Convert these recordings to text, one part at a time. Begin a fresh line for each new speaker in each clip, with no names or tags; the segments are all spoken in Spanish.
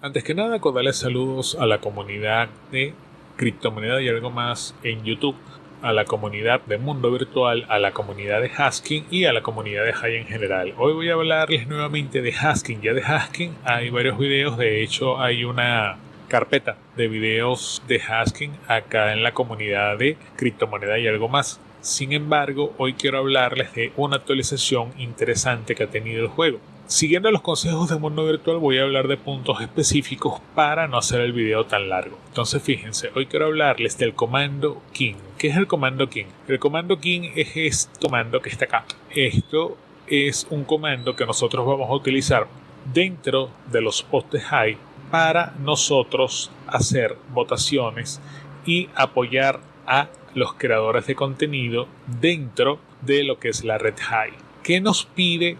Antes que nada, cordiales saludos a la comunidad de criptomoneda y algo más en YouTube, a la comunidad de mundo virtual, a la comunidad de Hasking y a la comunidad de High en general. Hoy voy a hablarles nuevamente de Hasking. Ya de Hasking hay varios videos, de hecho hay una carpeta de videos de Hasking acá en la comunidad de criptomoneda y algo más. Sin embargo, hoy quiero hablarles de una actualización interesante que ha tenido el juego. Siguiendo los consejos de mundo virtual voy a hablar de puntos específicos para no hacer el video tan largo. Entonces fíjense, hoy quiero hablarles del comando King. ¿Qué es el comando King? El comando King es este comando que está acá. Esto es un comando que nosotros vamos a utilizar dentro de los postes high para nosotros hacer votaciones y apoyar a los creadores de contenido dentro de lo que es la red high. ¿Qué nos pide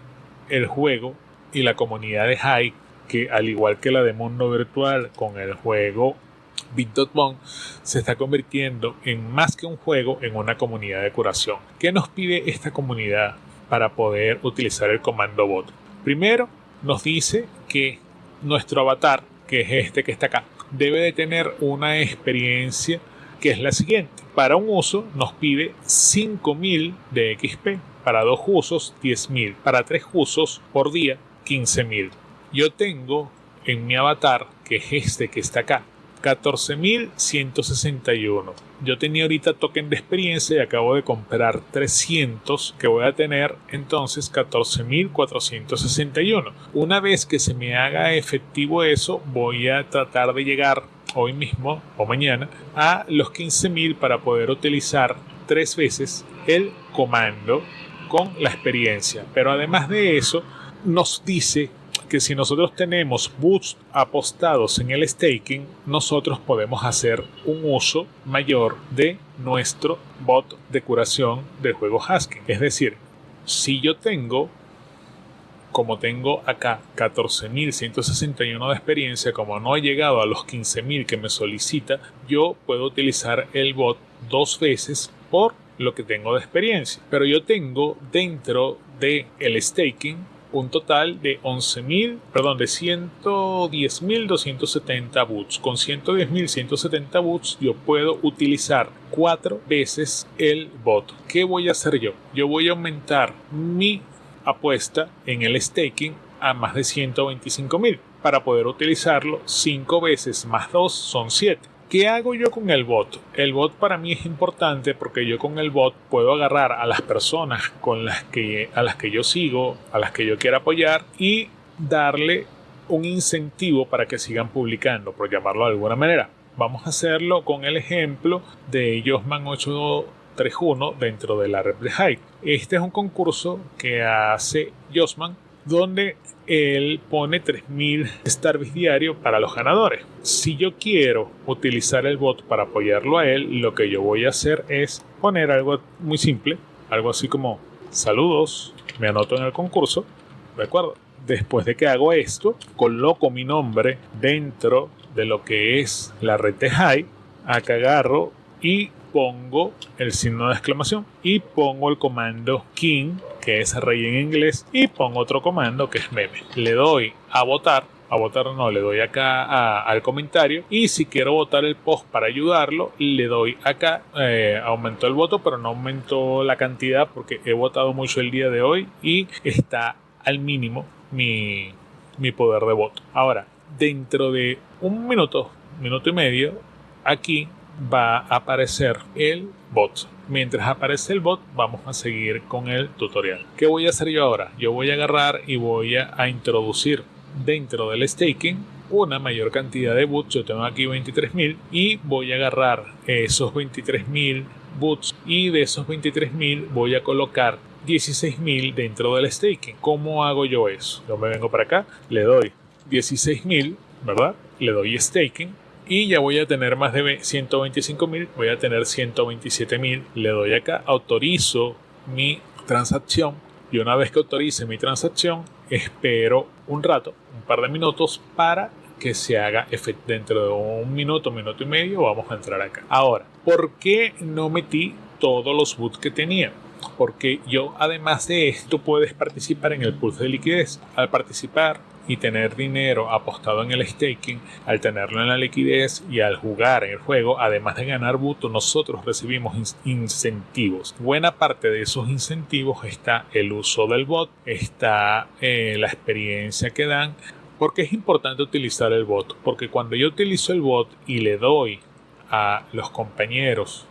el juego y la comunidad de High, que al igual que la de mundo virtual con el juego Bit.bomb, se está convirtiendo en más que un juego, en una comunidad de curación. ¿Qué nos pide esta comunidad para poder utilizar el comando bot? Primero, nos dice que nuestro avatar, que es este que está acá, debe de tener una experiencia que es la siguiente. Para un uso nos pide 5000 de XP para dos usos 10.000, para tres usos por día 15.000. Yo tengo en mi avatar, que es este que está acá, 14.161. Yo tenía ahorita token de experiencia y acabo de comprar 300 que voy a tener entonces 14.461. Una vez que se me haga efectivo eso, voy a tratar de llegar hoy mismo o mañana a los 15.000 para poder utilizar tres veces el comando con la experiencia. Pero además de eso, nos dice que si nosotros tenemos boots apostados en el staking, nosotros podemos hacer un uso mayor de nuestro bot de curación del juego Hasking. Es decir, si yo tengo, como tengo acá 14.161 de experiencia, como no he llegado a los 15.000 que me solicita, yo puedo utilizar el bot dos veces por lo que tengo de experiencia. Pero yo tengo dentro de el staking un total de 11.000, perdón, de 110.270 boots. Con 110.170 boots yo puedo utilizar cuatro veces el bot. ¿Qué voy a hacer yo? Yo voy a aumentar mi apuesta en el staking a más de 125.000 para poder utilizarlo 5 veces más 2 son 7. ¿Qué hago yo con el bot? El bot para mí es importante porque yo con el bot puedo agarrar a las personas con las que, a las que yo sigo, a las que yo quiero apoyar y darle un incentivo para que sigan publicando, por llamarlo de alguna manera. Vamos a hacerlo con el ejemplo de Josman 831 dentro de la red de Hype. Este es un concurso que hace Josman donde él pone 3000 Starbits diario para los ganadores. Si yo quiero utilizar el bot para apoyarlo a él, lo que yo voy a hacer es poner algo muy simple, algo así como saludos, me anoto en el concurso, ¿de? Después de que hago esto, coloco mi nombre dentro de lo que es la red de High, acá agarro y pongo el signo de exclamación y pongo el comando king que es rey en inglés y pongo otro comando que es meme le doy a votar a votar no, le doy acá al comentario y si quiero votar el post para ayudarlo, le doy acá, eh, aumentó el voto pero no aumentó la cantidad porque he votado mucho el día de hoy y está al mínimo mi, mi poder de voto. Ahora, dentro de un minuto, minuto y medio, aquí va a aparecer el bot. Mientras aparece el bot, vamos a seguir con el tutorial. ¿Qué voy a hacer yo ahora? Yo voy a agarrar y voy a, introducir dentro del staking una mayor cantidad de boots. Yo tengo aquí 23.000 y voy a agarrar esos 23.000 boots y de esos 23.000 voy a colocar 16.000 dentro del staking. ¿Cómo hago yo eso? Yo me vengo para acá, le doy 16.000, ¿verdad? Le doy staking y ya voy a tener más de 125 mil, voy a tener 127 mil, le doy acá, autorizo mi transacción y una vez que autorice mi transacción, espero un rato, un par de minutos para que se haga efecto dentro de un minuto, minuto y medio, vamos a entrar acá. Ahora, ¿por qué no metí todos los boots que tenía? Porque yo, además de esto, puedes participar en el pulso de liquidez. Al participar y tener dinero apostado en el staking, al tenerlo en la liquidez y al jugar en el juego, además de ganar buto, nosotros recibimos incentivos. Buena parte de esos incentivos está el uso del bot, está eh, la experiencia que dan. porque es importante utilizar el bot? Porque cuando yo utilizo el bot y le doy a los compañeros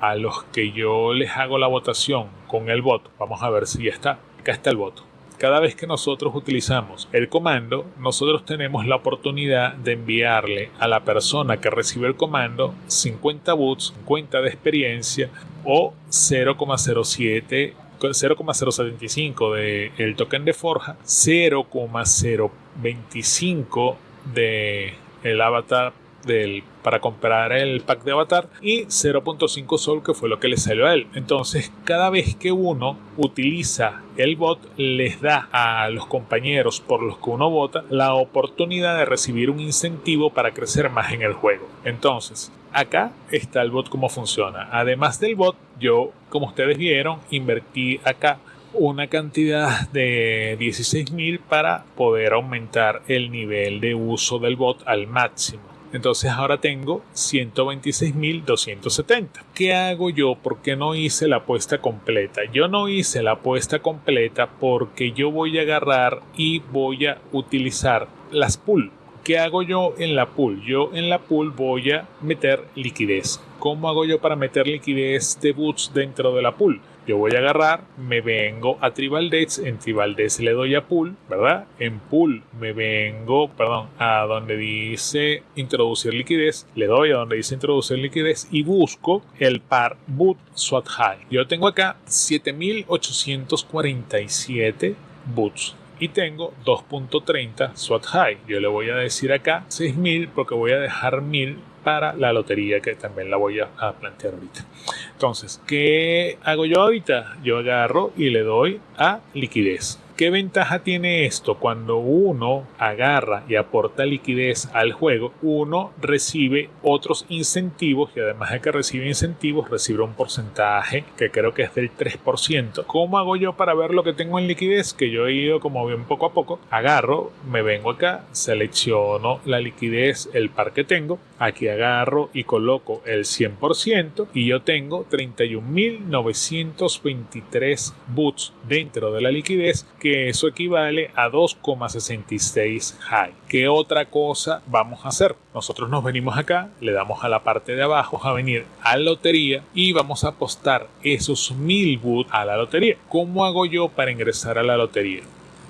a los que yo les hago la votación con el voto. Vamos a ver si ya está. Acá está el voto. Cada vez que nosotros utilizamos el comando, nosotros tenemos la oportunidad de enviarle a la persona que recibe el comando 50 boots, 50 de experiencia o 0,07 0,075 del token de forja, 0,025 de el avatar del, para comprar el pack de avatar y 0.5 sol que fue lo que le salió a él. Entonces cada vez que uno utiliza el bot les da a los compañeros por los que uno vota la oportunidad de recibir un incentivo para crecer más en el juego. Entonces acá está el bot como funciona. Además del bot yo como ustedes vieron invertí acá una cantidad de 16.000 para poder aumentar el nivel de uso del bot al máximo. Entonces ahora tengo 126.270. ¿Qué hago yo? ¿Por qué no hice la apuesta completa? Yo no hice la apuesta completa porque yo voy a agarrar y voy a utilizar las pool. ¿Qué hago yo en la pool? Yo en la pool voy a meter liquidez. ¿Cómo hago yo para meter liquidez de boots dentro de la pool? Yo voy a agarrar, me vengo a Tribal en Tribal le doy a Pool, ¿verdad? En Pool me vengo, perdón, a donde dice introducir liquidez, le doy a donde dice introducir liquidez y busco el par Boot SWAT High. Yo tengo acá 7847 boots y tengo 2.30 SWAT High. Yo le voy a decir acá 6000 porque voy a dejar 1000 para la lotería que también la voy a, plantear ahorita. Entonces, ¿qué hago yo ahorita? Yo agarro y le doy a liquidez. ¿Qué ventaja tiene esto? Cuando uno agarra y aporta liquidez al juego, uno recibe otros incentivos y además de que recibe incentivos, recibe un porcentaje que creo que es del 3%. ¿Cómo hago yo para ver lo que tengo en liquidez? Que yo he ido como bien poco a poco. Agarro, me vengo acá, selecciono la liquidez, el par que tengo. Aquí agarro y coloco el 100% y yo tengo 31.923 boots dentro de la liquidez que eso equivale a 2,66 high. ¿Qué otra cosa vamos a hacer? Nosotros nos venimos acá, le damos a la parte de abajo a venir a la lotería y vamos a apostar esos 1000 boots a la lotería. ¿Cómo hago yo para ingresar a la lotería?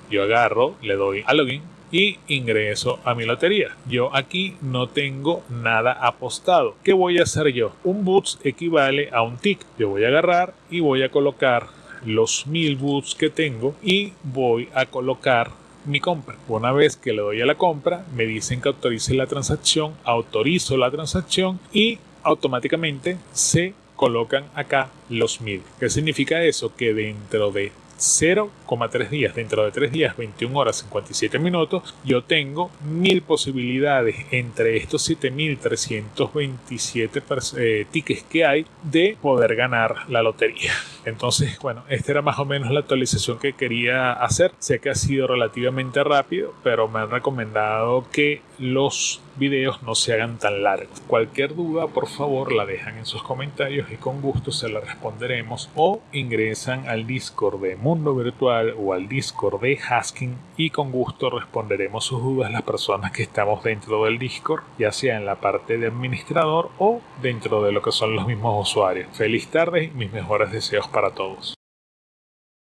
Yo agarro, le doy a login y ingreso a mi lotería. Yo aquí no tengo nada apostado. ¿Qué voy a hacer yo? Un boots equivale a un tick. Yo voy a agarrar y voy a colocar los mil boots que tengo y voy a colocar mi compra. Una vez que le doy a la compra, me dicen que autorice la transacción, autorizo la transacción y automáticamente se colocan acá los mil. ¿Qué significa eso? Que dentro de 0,3 días. Dentro de 3 días, 21 horas 57 minutos, yo tengo mil posibilidades entre estos 7327 eh, tickets que hay de poder ganar la lotería. Entonces, bueno, esta era más o menos la actualización que quería hacer. Sé que ha sido relativamente rápido, pero me han recomendado que los videos no se hagan tan largos. Cualquier duda, por favor, la dejan en sus comentarios y con gusto se la responderemos o ingresan al Discord de Mundo Virtual o al Discord de Hasking y con gusto responderemos sus dudas las personas que estamos dentro del Discord, ya sea en la parte de administrador o dentro de lo que son los mismos usuarios. Feliz tarde y mis mejores deseos para todos.